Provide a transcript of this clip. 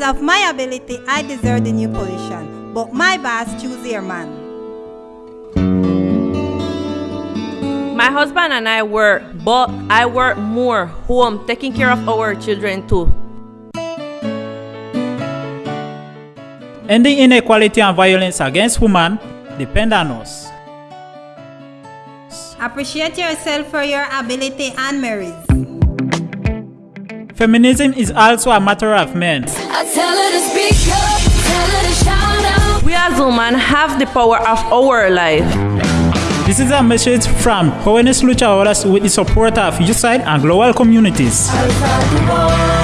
Because of my ability, I deserve the new position. But my boss choose their man. My husband and I work, but I work more home, taking care of our children too. Ending inequality and violence against women depend on us. Appreciate yourself for your ability and merits. Feminism is also a matter of men. I tell her to speak up, tell her to shout out. We as women have the power of our life. This is a message from Jóvenes Luchadoras with the support of USAID and global communities. Outside the wall.